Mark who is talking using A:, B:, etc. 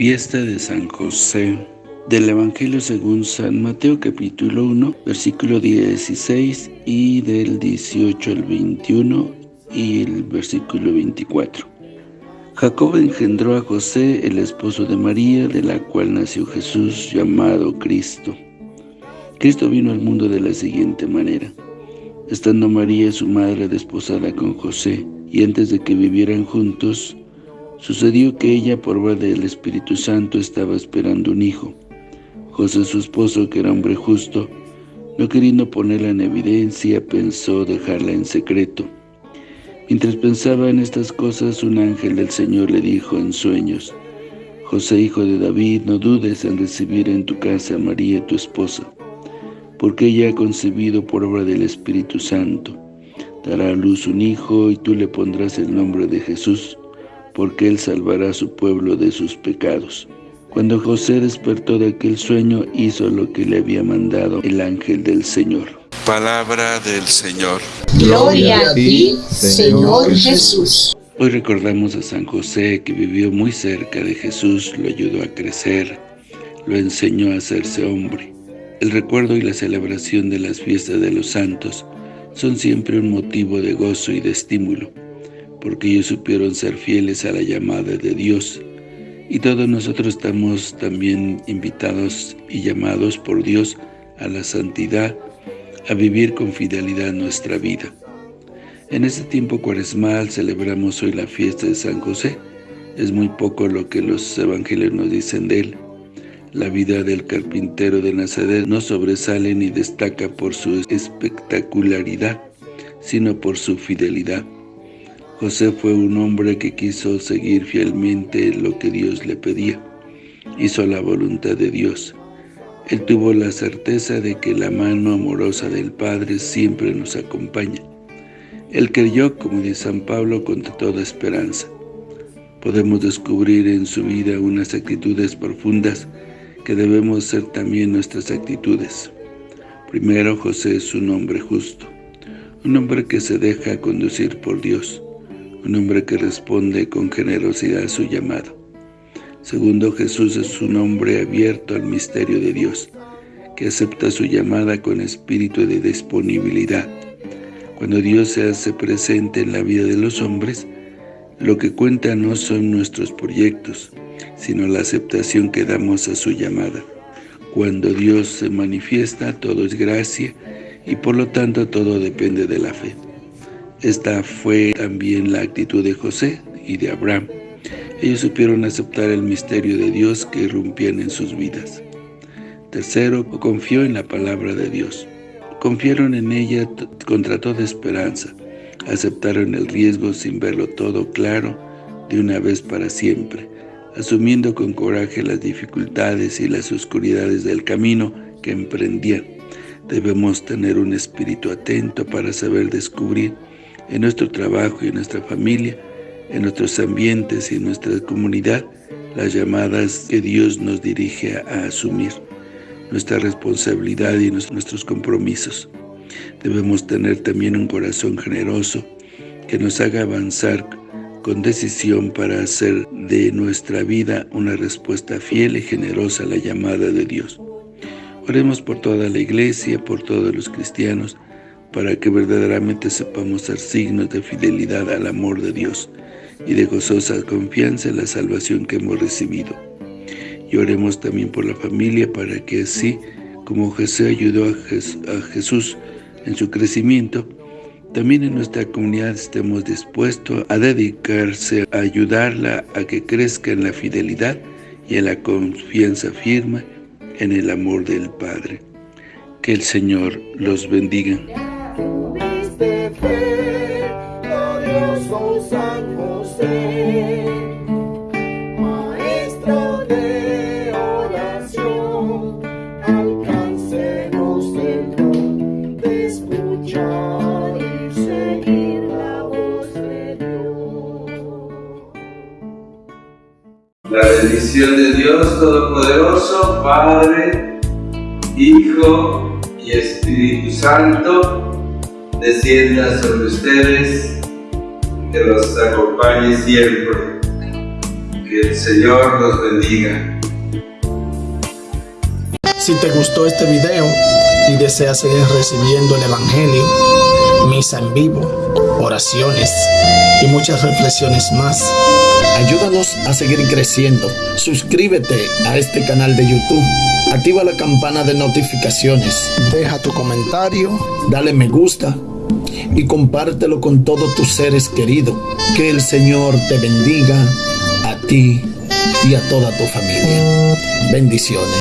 A: Fiesta de San José del Evangelio según San Mateo capítulo 1 versículo 16 y del 18 al 21 y el versículo 24 Jacob engendró a José, el esposo de María, de la cual nació Jesús, llamado Cristo. Cristo vino al mundo de la siguiente manera. Estando María, su madre, desposada con José, y antes de que vivieran juntos, Sucedió que ella, por obra del Espíritu Santo, estaba esperando un hijo. José, su esposo, que era hombre justo, no queriendo ponerla en evidencia, pensó dejarla en secreto. Mientras pensaba en estas cosas, un ángel del Señor le dijo en sueños, José, hijo de David, no dudes en recibir en tu casa a María, tu esposa, porque ella ha concebido por obra del Espíritu Santo. Dará a luz un hijo y tú le pondrás el nombre de Jesús, porque Él salvará a su pueblo de sus pecados. Cuando José despertó de aquel sueño, hizo lo que le había mandado el ángel del Señor.
B: Palabra del Señor.
C: Gloria a ti, Señor Jesús.
A: Hoy recordamos a San José, que vivió muy cerca de Jesús, lo ayudó a crecer, lo enseñó a hacerse hombre. El recuerdo y la celebración de las fiestas de los santos son siempre un motivo de gozo y de estímulo porque ellos supieron ser fieles a la llamada de Dios. Y todos nosotros estamos también invitados y llamados por Dios a la santidad, a vivir con fidelidad nuestra vida. En este tiempo cuaresmal celebramos hoy la fiesta de San José. Es muy poco lo que los evangelios nos dicen de él. La vida del carpintero de Nazaret no sobresale ni destaca por su espectacularidad, sino por su fidelidad. José fue un hombre que quiso seguir fielmente lo que Dios le pedía. Hizo la voluntad de Dios. Él tuvo la certeza de que la mano amorosa del Padre siempre nos acompaña. Él creyó, como dice San Pablo, con toda esperanza. Podemos descubrir en su vida unas actitudes profundas que debemos ser también nuestras actitudes. Primero, José es un hombre justo, un hombre que se deja conducir por Dios, un hombre que responde con generosidad a su llamado. Segundo, Jesús es un hombre abierto al misterio de Dios, que acepta su llamada con espíritu de disponibilidad. Cuando Dios se hace presente en la vida de los hombres, lo que cuenta no son nuestros proyectos, sino la aceptación que damos a su llamada. Cuando Dios se manifiesta, todo es gracia, y por lo tanto todo depende de la fe. Esta fue también la actitud de José y de Abraham. Ellos supieron aceptar el misterio de Dios que irrumpían en sus vidas. Tercero, confió en la palabra de Dios. Confiaron en ella contra toda esperanza. Aceptaron el riesgo sin verlo todo claro de una vez para siempre, asumiendo con coraje las dificultades y las oscuridades del camino que emprendían. Debemos tener un espíritu atento para saber descubrir en nuestro trabajo y en nuestra familia, en nuestros ambientes y en nuestra comunidad, las llamadas que Dios nos dirige a, asumir, nuestra responsabilidad y nuestros compromisos. Debemos tener también un corazón generoso que nos haga avanzar con decisión para hacer de nuestra vida una respuesta fiel y generosa a la llamada de Dios. Oremos por toda la iglesia, por todos los cristianos, para que verdaderamente sepamos ser signos de fidelidad al amor de Dios y de gozosa confianza en la salvación que hemos recibido. Y oremos también por la familia para que así como Jesús ayudó a Jesús en su crecimiento, también en nuestra comunidad estemos dispuestos a dedicarse a ayudarla a que crezca en la fidelidad y en la confianza firme en el amor del Padre. Que el Señor los bendiga.
D: San José, maestro de oración,
E: alcáncenos el don de escuchar y seguir la voz de Dios.
D: La bendición de Dios Todopoderoso, Padre, Hijo y Espíritu Santo, descienda sobre ustedes que los acompañe siempre. Que el Señor los bendiga.
F: Si te gustó este video y deseas seguir recibiendo el Evangelio, misa en vivo, oraciones y muchas reflexiones más, ayúdanos a seguir creciendo. Suscríbete a este canal de YouTube, activa la campana de notificaciones, deja tu comentario, dale me gusta y compártelo con todos tus seres queridos. Que el Señor te bendiga a ti y a toda tu familia. Bendiciones.